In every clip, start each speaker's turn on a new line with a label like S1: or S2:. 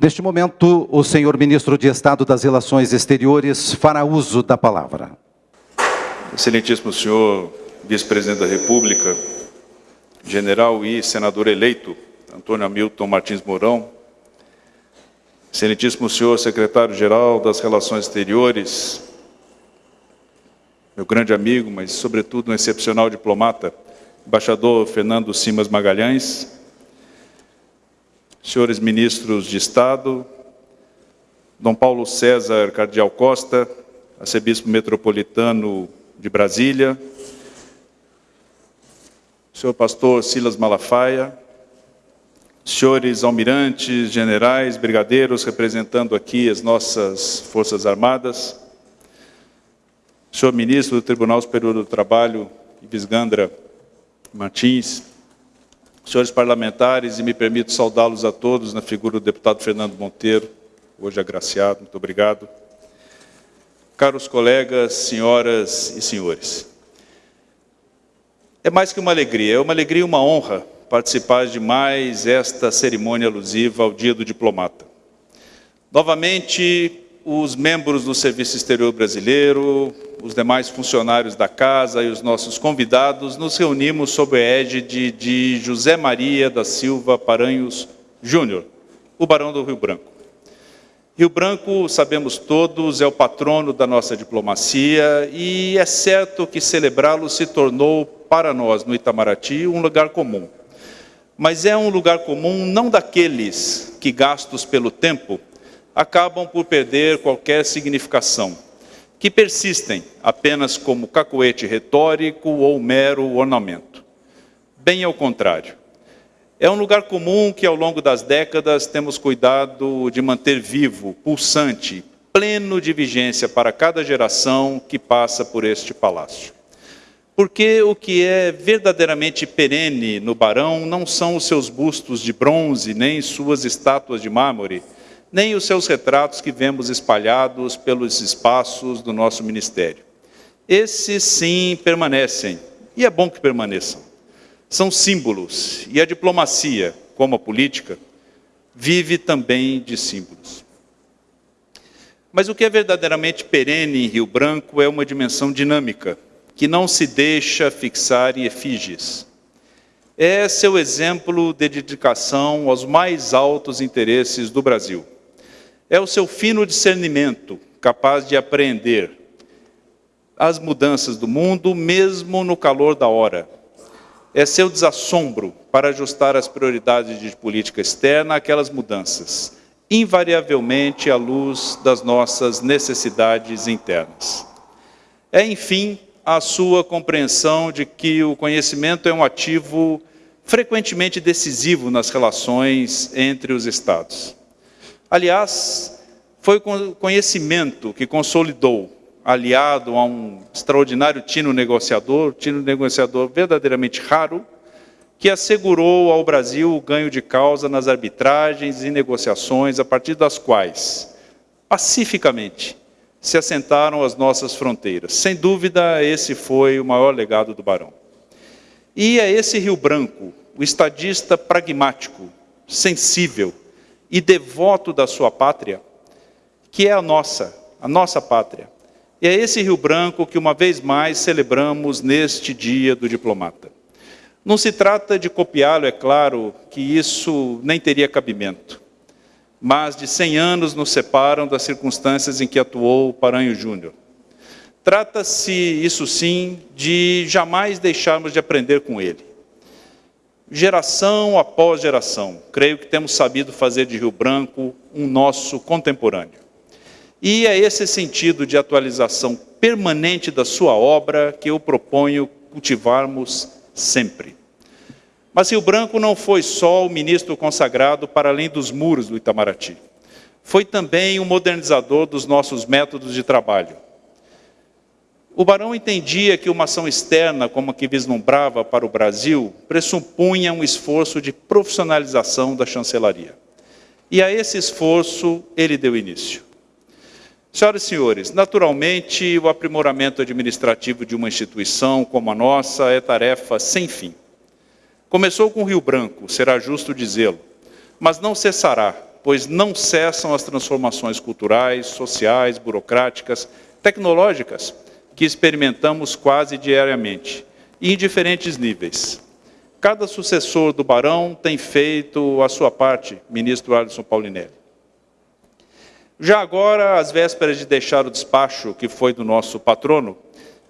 S1: Neste momento, o senhor ministro de Estado das Relações Exteriores fará uso da palavra.
S2: Excelentíssimo senhor vice-presidente da República, general e senador eleito, Antônio Hamilton Martins Mourão, excelentíssimo senhor secretário-geral das Relações Exteriores, meu grande amigo, mas sobretudo um excepcional diplomata, embaixador Fernando Simas Magalhães, senhores ministros de Estado, Dom Paulo César Cardial Costa, arcebispo metropolitano de Brasília, senhor pastor Silas Malafaia, senhores almirantes, generais, brigadeiros, representando aqui as nossas Forças Armadas, senhor ministro do Tribunal Superior do Trabalho, Ives Gandra Martins, senhores parlamentares, e me permito saudá-los a todos na figura do deputado Fernando Monteiro, hoje agraciado, muito obrigado. Caros colegas, senhoras e senhores, é mais que uma alegria, é uma alegria e uma honra participar de mais esta cerimônia alusiva ao Dia do Diplomata. Novamente, os membros do Serviço Exterior Brasileiro, os demais funcionários da casa e os nossos convidados, nos reunimos sob a égide de José Maria da Silva Paranhos Júnior, o Barão do Rio Branco. Rio Branco, sabemos todos, é o patrono da nossa diplomacia e é certo que celebrá-lo se tornou, para nós, no Itamaraty, um lugar comum. Mas é um lugar comum não daqueles que, gastos pelo tempo, acabam por perder qualquer significação que persistem apenas como cacoete retórico ou mero ornamento. Bem ao contrário. É um lugar comum que, ao longo das décadas, temos cuidado de manter vivo, pulsante, pleno de vigência para cada geração que passa por este palácio. Porque o que é verdadeiramente perene no Barão não são os seus bustos de bronze, nem suas estátuas de mármore, nem os seus retratos que vemos espalhados pelos espaços do nosso ministério. Esses sim permanecem, e é bom que permaneçam. São símbolos, e a diplomacia, como a política, vive também de símbolos. Mas o que é verdadeiramente perene em Rio Branco é uma dimensão dinâmica, que não se deixa fixar em efígies. É seu exemplo de dedicação aos mais altos interesses do Brasil é o seu fino discernimento, capaz de apreender as mudanças do mundo, mesmo no calor da hora. É seu desassombro para ajustar as prioridades de política externa àquelas mudanças, invariavelmente à luz das nossas necessidades internas. É, enfim, a sua compreensão de que o conhecimento é um ativo frequentemente decisivo nas relações entre os Estados. Aliás, foi o conhecimento que consolidou, aliado a um extraordinário tino negociador, tino negociador verdadeiramente raro, que assegurou ao Brasil o ganho de causa nas arbitragens e negociações a partir das quais, pacificamente, se assentaram as nossas fronteiras. Sem dúvida, esse foi o maior legado do Barão. E é esse Rio Branco, o estadista pragmático, sensível, e devoto da sua pátria, que é a nossa, a nossa pátria. E é esse Rio Branco que uma vez mais celebramos neste dia do diplomata. Não se trata de copiá-lo, é claro que isso nem teria cabimento. Mas de 100 anos nos separam das circunstâncias em que atuou Paranho Júnior. Trata-se, isso sim, de jamais deixarmos de aprender com ele geração após geração. Creio que temos sabido fazer de Rio Branco um nosso contemporâneo. E é esse sentido de atualização permanente da sua obra que eu proponho cultivarmos sempre. Mas Rio Branco não foi só o ministro consagrado para além dos muros do Itamaraty. Foi também o modernizador dos nossos métodos de trabalho o barão entendia que uma ação externa, como a que vislumbrava para o Brasil, pressupunha um esforço de profissionalização da chancelaria. E a esse esforço ele deu início. Senhoras e senhores, naturalmente, o aprimoramento administrativo de uma instituição como a nossa é tarefa sem fim. Começou com Rio Branco, será justo dizê-lo, mas não cessará, pois não cessam as transformações culturais, sociais, burocráticas, tecnológicas que experimentamos quase diariamente, e em diferentes níveis. Cada sucessor do Barão tem feito a sua parte, ministro Alisson Paulinelli. Já agora, às vésperas de deixar o despacho que foi do nosso patrono,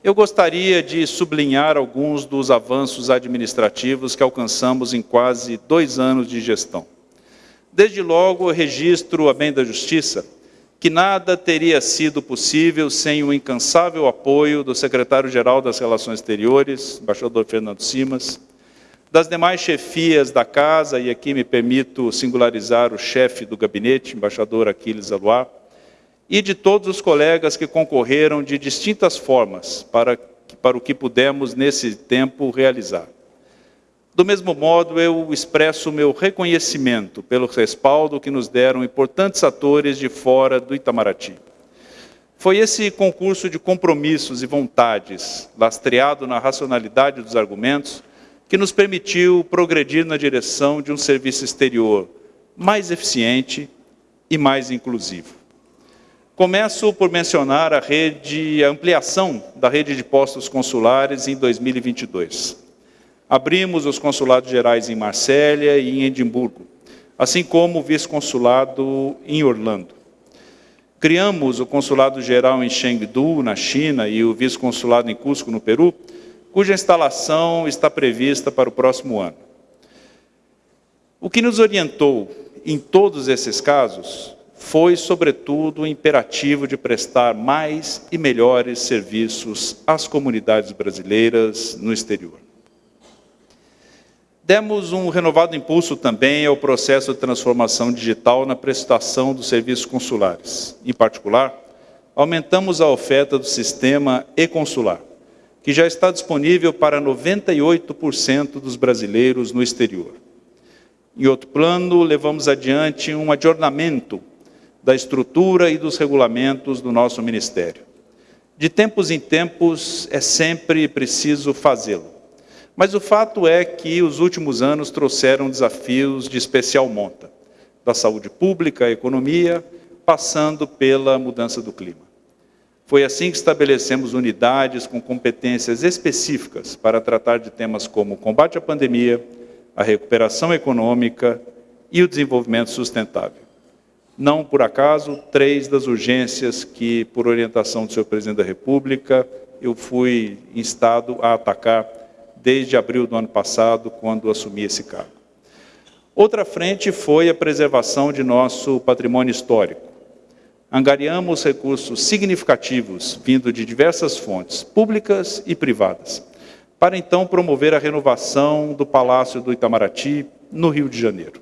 S2: eu gostaria de sublinhar alguns dos avanços administrativos que alcançamos em quase dois anos de gestão. Desde logo, registro a bem da Justiça que nada teria sido possível sem o incansável apoio do secretário-geral das Relações Exteriores, embaixador Fernando Simas, das demais chefias da casa, e aqui me permito singularizar o chefe do gabinete, embaixador Aquiles Aluá, e de todos os colegas que concorreram de distintas formas para, para o que pudemos, nesse tempo, realizar. Do mesmo modo, eu expresso meu reconhecimento pelo respaldo que nos deram importantes atores de fora do Itamaraty. Foi esse concurso de compromissos e vontades, lastreado na racionalidade dos argumentos, que nos permitiu progredir na direção de um serviço exterior mais eficiente e mais inclusivo. Começo por mencionar a rede, a ampliação da rede de postos consulares em 2022 abrimos os consulados gerais em Marsella e em Edimburgo, assim como o vice-consulado em Orlando. Criamos o consulado geral em Chengdu, na China, e o vice-consulado em Cusco, no Peru, cuja instalação está prevista para o próximo ano. O que nos orientou em todos esses casos foi, sobretudo, o imperativo de prestar mais e melhores serviços às comunidades brasileiras no exterior. Demos um renovado impulso também ao processo de transformação digital na prestação dos serviços consulares. Em particular, aumentamos a oferta do sistema e-consular, que já está disponível para 98% dos brasileiros no exterior. Em outro plano, levamos adiante um adornamento da estrutura e dos regulamentos do nosso ministério. De tempos em tempos, é sempre preciso fazê-lo mas o fato é que os últimos anos trouxeram desafios de especial monta, da saúde pública à economia, passando pela mudança do clima. Foi assim que estabelecemos unidades com competências específicas para tratar de temas como o combate à pandemia, a recuperação econômica e o desenvolvimento sustentável. Não por acaso, três das urgências que, por orientação do senhor presidente da República, eu fui instado a atacar desde abril do ano passado, quando assumi esse cargo. Outra frente foi a preservação de nosso patrimônio histórico. Angariamos recursos significativos, vindo de diversas fontes, públicas e privadas, para então promover a renovação do Palácio do Itamaraty, no Rio de Janeiro.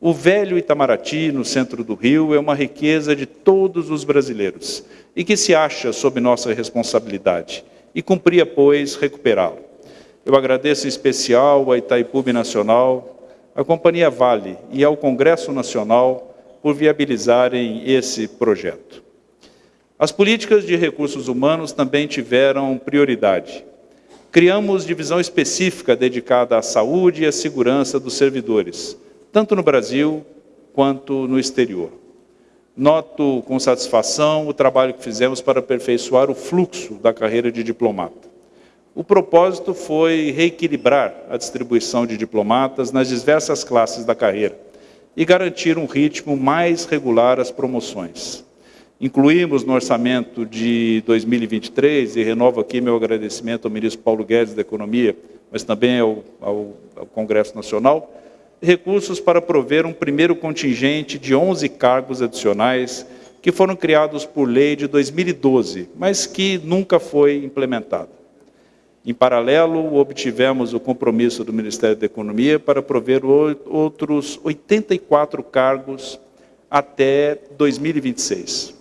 S2: O velho Itamaraty, no centro do Rio, é uma riqueza de todos os brasileiros e que se acha sob nossa responsabilidade, e cumpria, pois, recuperá-lo. Eu agradeço em especial à Itaipu Nacional, à Companhia Vale e ao Congresso Nacional por viabilizarem esse projeto. As políticas de recursos humanos também tiveram prioridade. Criamos divisão específica dedicada à saúde e à segurança dos servidores, tanto no Brasil quanto no exterior. Noto com satisfação o trabalho que fizemos para aperfeiçoar o fluxo da carreira de diplomata. O propósito foi reequilibrar a distribuição de diplomatas nas diversas classes da carreira e garantir um ritmo mais regular às promoções. Incluímos no orçamento de 2023, e renovo aqui meu agradecimento ao ministro Paulo Guedes da Economia, mas também ao, ao, ao Congresso Nacional, recursos para prover um primeiro contingente de 11 cargos adicionais que foram criados por lei de 2012, mas que nunca foi implementado. Em paralelo, obtivemos o compromisso do Ministério da Economia para prover outros 84 cargos até 2026.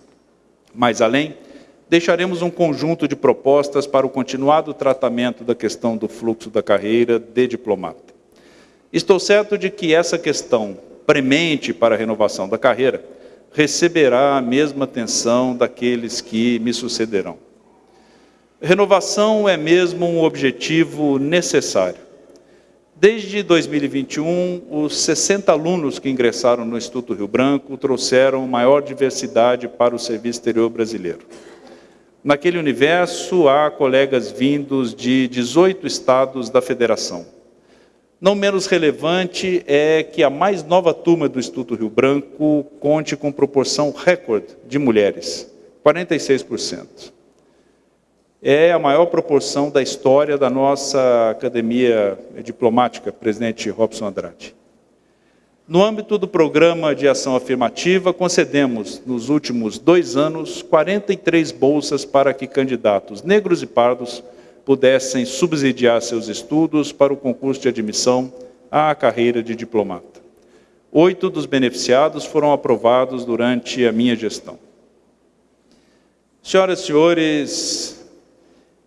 S2: Mais além, deixaremos um conjunto de propostas para o continuado tratamento da questão do fluxo da carreira de diplomata. Estou certo de que essa questão premente para a renovação da carreira receberá a mesma atenção daqueles que me sucederão. Renovação é mesmo um objetivo necessário. Desde 2021, os 60 alunos que ingressaram no Instituto Rio Branco trouxeram maior diversidade para o serviço exterior brasileiro. Naquele universo, há colegas vindos de 18 estados da federação. Não menos relevante é que a mais nova turma do Instituto Rio Branco conte com proporção recorde de mulheres, 46% é a maior proporção da história da nossa academia diplomática, presidente Robson Andrade. No âmbito do programa de ação afirmativa, concedemos, nos últimos dois anos, 43 bolsas para que candidatos negros e pardos pudessem subsidiar seus estudos para o concurso de admissão à carreira de diplomata. Oito dos beneficiados foram aprovados durante a minha gestão. Senhoras e senhores,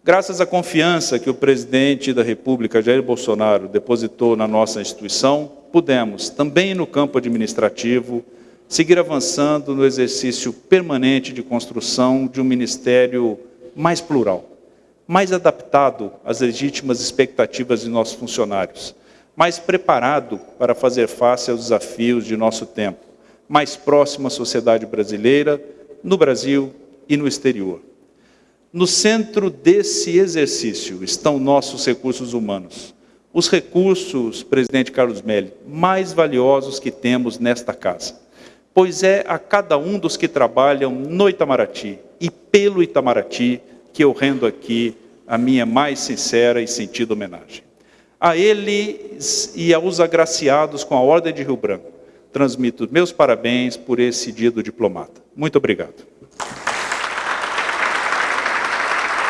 S2: Graças à confiança que o presidente da República, Jair Bolsonaro, depositou na nossa instituição, pudemos, também no campo administrativo, seguir avançando no exercício permanente de construção de um ministério mais plural, mais adaptado às legítimas expectativas de nossos funcionários, mais preparado para fazer face aos desafios de nosso tempo, mais próximo à sociedade brasileira, no Brasil e no exterior. No centro desse exercício estão nossos recursos humanos. Os recursos, presidente Carlos Melli, mais valiosos que temos nesta casa. Pois é a cada um dos que trabalham no Itamaraty e pelo Itamaraty que eu rendo aqui a minha mais sincera e sentida homenagem. A eles e aos agraciados com a Ordem de Rio Branco, transmito meus parabéns por esse dia do diplomata. Muito obrigado.